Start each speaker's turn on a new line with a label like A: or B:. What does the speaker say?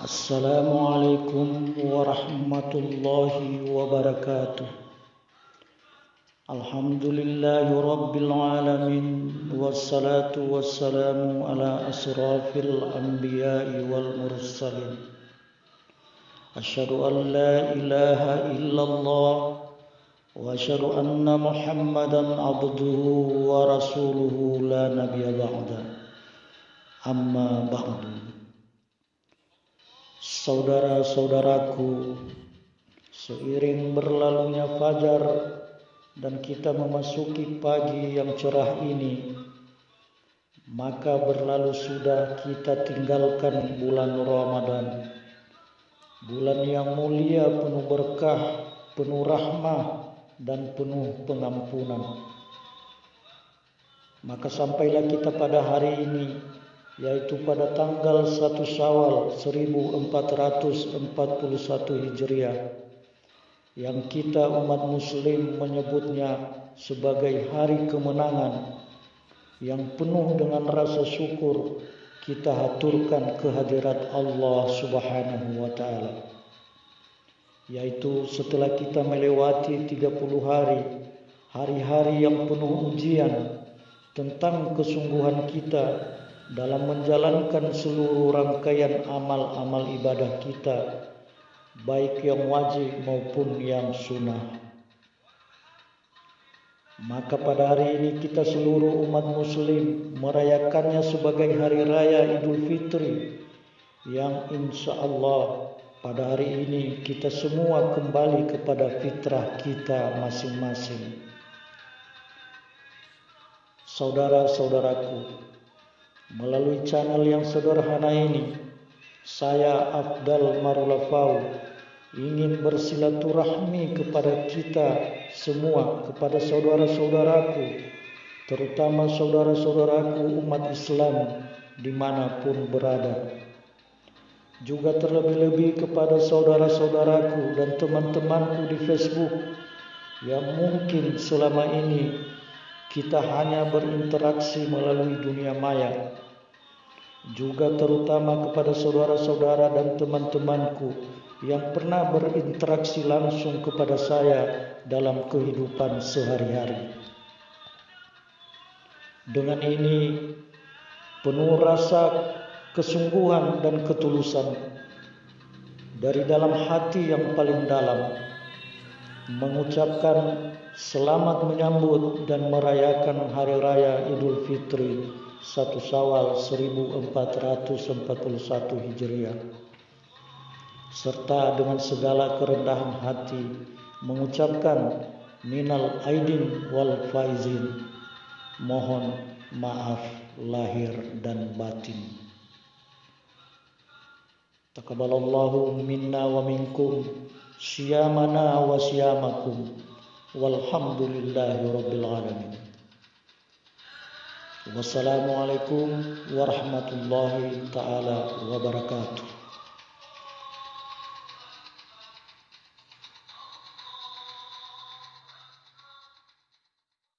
A: السلام عليكم ورحمة الله وبركاته. الحمد لله رب العالمين والصلاة والسلام على أشرف الأنبياء والمرسلين. أشهد أن لا إله إلا الله وأشهد أن محمدا عبده ورسوله لا نبي بعده. أما بعد. Saudara-saudaraku, seiring berlalunya fajar dan kita memasuki pagi yang cerah ini, maka berlalu sudah kita tinggalkan bulan Ramadan. Bulan yang mulia penuh berkah, penuh rahmah dan penuh pengampunan. Maka sampailah kita pada hari ini yaitu pada tanggal 1 Syawal 1441 Hijriah yang kita umat muslim menyebutnya sebagai hari kemenangan yang penuh dengan rasa syukur kita haturkan kehadirat Allah Subhanahu wa taala. Yaitu setelah kita melewati 30 hari hari-hari yang penuh ujian tentang kesungguhan kita dalam menjalankan seluruh rangkaian amal-amal ibadah kita, baik yang wajib maupun yang sunnah. Maka pada hari ini kita seluruh umat muslim merayakannya sebagai hari raya Idul Fitri yang insya Allah pada hari ini kita semua kembali kepada fitrah kita masing-masing. Saudara-saudaraku, Melalui channel yang sederhana ini, saya Abdal Marulafau ingin bersilaturahmi kepada kita semua, kepada saudara-saudaraku, terutama saudara-saudaraku umat Islam di mana pun berada. Juga terlebih-lebih kepada saudara-saudaraku dan teman-temanku di Facebook yang mungkin selama ini kita hanya berinteraksi melalui dunia maya. Juga terutama kepada saudara-saudara dan teman-temanku yang pernah berinteraksi langsung kepada saya dalam kehidupan sehari-hari. Dengan ini penuh rasa kesungguhan dan ketulusan dari dalam hati yang paling dalam mengucapkan Selamat menyambut dan merayakan Hari Raya Idul Fitri 1 Syawal 1441 Hijriah. Serta dengan segala kerendahan hati mengucapkan minal aidin wal faizin. Mohon maaf lahir dan batin. Takabalallahu minna wa minkum صيامنا وصيامكم والحمد لله رب العالمين. والسلام عليكم ورحمة الله تعالى وبركاته.